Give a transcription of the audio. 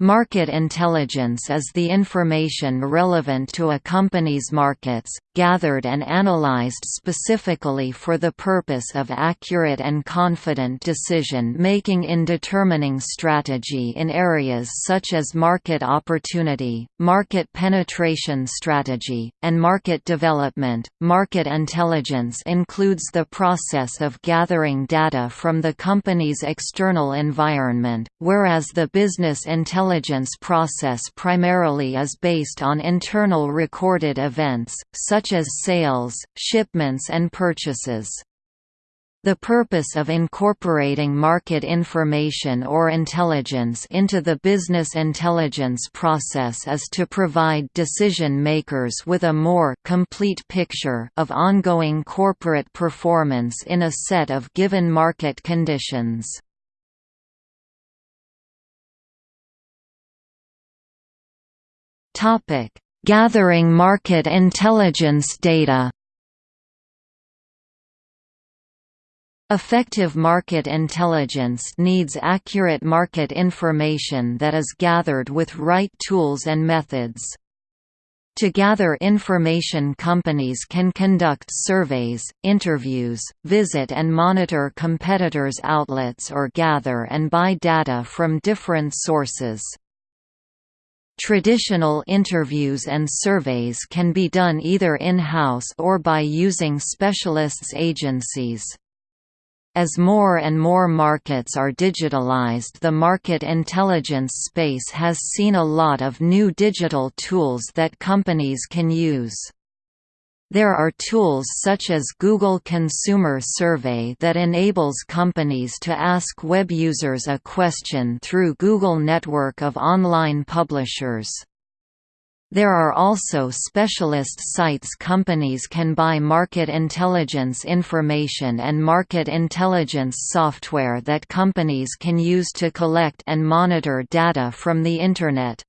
Market intelligence is the information relevant to a company's markets, gathered and analyzed specifically for the purpose of accurate and confident decision-making in determining strategy in areas such as market opportunity, market penetration strategy, and market development. Market intelligence includes the process of gathering data from the company's external environment, whereas the business intelligence intelligence process primarily is based on internal recorded events, such as sales, shipments and purchases. The purpose of incorporating market information or intelligence into the business intelligence process is to provide decision-makers with a more complete picture of ongoing corporate performance in a set of given market conditions. Topic: Gathering market intelligence data. Effective market intelligence needs accurate market information that is gathered with right tools and methods. To gather information companies can conduct surveys, interviews, visit and monitor competitors' outlets or gather and buy data from different sources. Traditional interviews and surveys can be done either in-house or by using specialists agencies. As more and more markets are digitalized the market intelligence space has seen a lot of new digital tools that companies can use. There are tools such as Google Consumer Survey that enables companies to ask web users a question through Google network of online publishers. There are also specialist sites companies can buy market intelligence information and market intelligence software that companies can use to collect and monitor data from the Internet.